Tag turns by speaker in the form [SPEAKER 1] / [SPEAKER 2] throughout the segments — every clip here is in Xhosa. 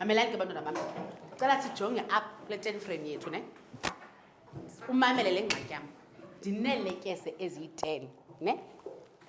[SPEAKER 1] mamelani ke bantwana bam cela sijonge apha kule ten frame yethu ne umamele le ngxaki yam ndineelekese eziyi-ten ne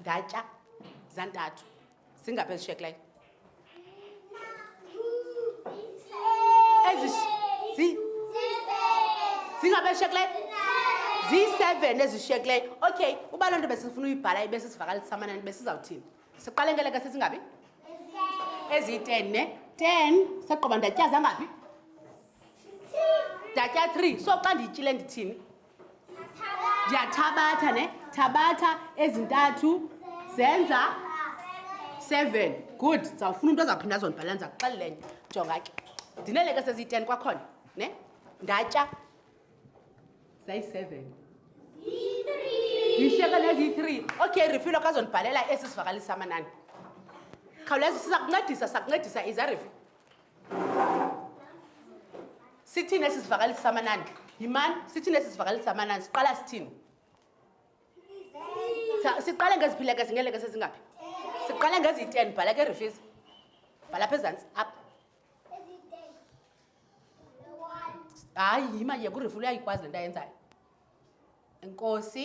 [SPEAKER 1] ndatya zantathu zingaphi ezishekileyo zingaphi ezishekileyo ziyi-seven ezishekileyo okay uba loo nto besifuna uyibhala ibe sisivakalisa amanani besizawuthini siqale ngeleke sesingabi eziyi-ten ne ten saqoba ndatyaza ngaphi ndatya three so xa ndiyityile ndithini ndiyathabatha ne thabatha ezintathu zenza seven good ndizawufuna umntu azawuphinda azondibhalela ndiza kuxelela enye jonga ke ndineleke seziyiten kwakhona ne ndatya zayi-seven yisheke neziyi-three okay refilo kazondibhalela esi sivakalisa amanani khawuleza siza kuncedisa sakuncedisa iza refi sithini esi sivakalisi samanani yimani sithini esi sivakalisi samanani siqala sithini siqale ngeziphileke zingeleke sezingaphi siqale ngeziyi-ten bhala ke refisi bhala pha ezantsi apha hayi yima yekurefu luyayikwazi le nto ayenzayo enkosi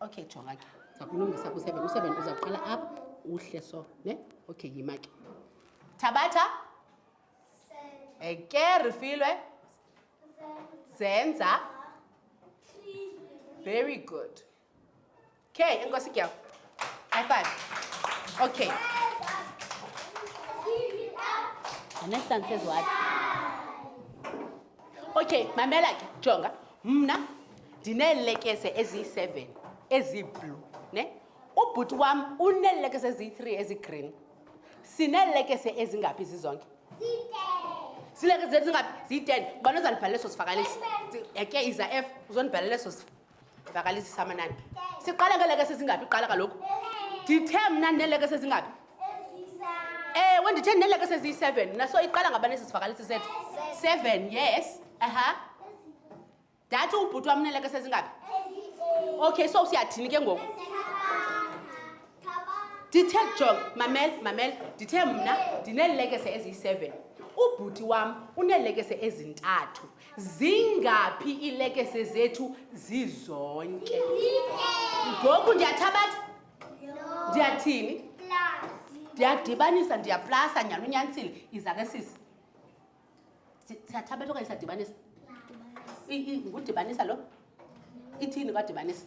[SPEAKER 1] okay jonga ke ndiza kulungisa kuseven useven uza kuqala apha uhle so ne okay yima ke thabatha eke rifilwe zenza very good Okay, I'm going to go. High five. Okay. The next one says what? Okay, mamela ke jonga. Mna ndinelekese eziyi-7 eziblue, ne? Ubhuti wam unelekese eziyi-3 ezigreen. Sinelekese ezingaphi zizonke? Silekese ezingaphi? Ziyi-10. Ubani ozandibhalela eso sivakalisi? Eke iza F uzondibhalela eso sivakalisi. vakalizisamanani siqala ngeleke sezingaphi iqala kaloku ndithe mna ndineleke sezingaphi ewe ndithe ndineleke seziyi-seven mna so iqala ngabani esisivakalisi set seven yes aha ndathi ubhuti wam uneleke sezingaphi okay so siyathini ke ngoku ndithe jong mamel mamel ndithe mna ndineelekese eziyi-seven ubhuti wam uneelekese ezintathu zingaphi iilekese zethu zizonke ngoku ndiyathabatha ndiyathini ndiyadibanisa ndiyaplasa nyhani unyanisile iza ke sisi siyathabatha okanye siyadibanisa ngudibanisa lo ithini kwadibanisa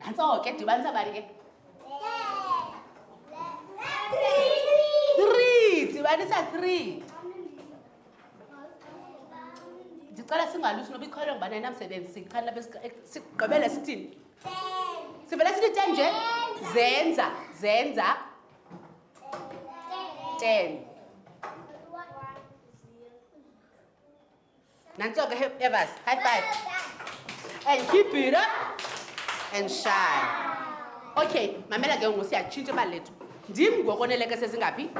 [SPEAKER 1] nantso ke dibanisa bani ke three dibanisa three ndicela singalusi noba ikholwe ngubani ayinamsebenzi sichani lapha sigqibele sithini sivele sithi ten nje zenza zenza ten Now talk to Evers. High five. And keep it up and shine. Okay, mamela ke ngoku siyatshintsha imali lethu. Ndim ngoko neleke sezingaphi?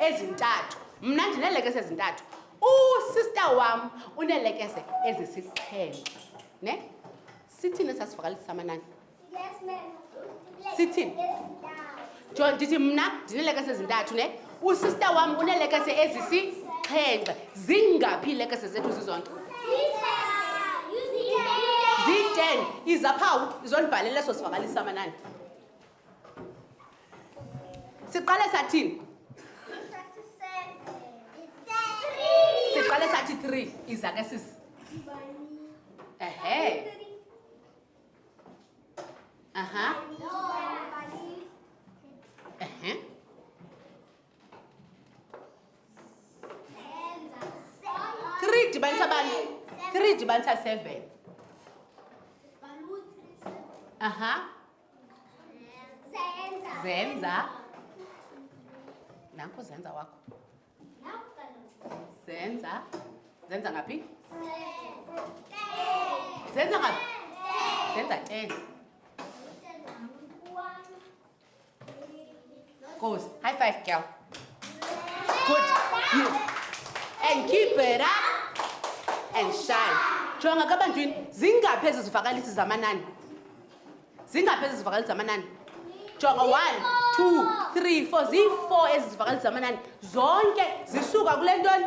[SPEAKER 1] Ezintathu. Mna ndineleke sezintathu. Usister wam unelekese ezisixhenxe. Ne? Sithini sasivakalisa amanani? Yes, ma'am. Sithi. John ndithi mna ndinelekese ezintathu ne. Usister wam unelekese ezisixhenxe. Zingaphi ilekese zethu zizonke? Ziten izaphawu izondibhalela eso sivakalisa amanani. Siqale sathini? Siqale sathi 3 izake sisi. Ehe. Ajá. Ajá. Three dibanisa bani? Three dibanisa seven. Ajá. Zenza. Zenza. Nanko zenza wakho. zenza zenza ngaphi zenza ngaphi zenza ten goes high five girl good you and keep it up and shine jonga kabanjwini zingaphi ezi zivakalisi zamanani zingaphi ezi zivakali zamanani jonga one two three four zii-four ezi zivakali zamanani zonke zisuka kule ntoni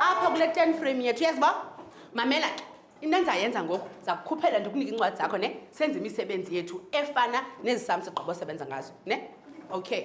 [SPEAKER 1] apha kule ten frame yethu yazi ba mamela ke into endizayenza ngoku zakukhuphela ndikunike iincwadi zakho ne senze imisebenzi yethu efana nezi sam sigqibo osebenza ngazo ne okay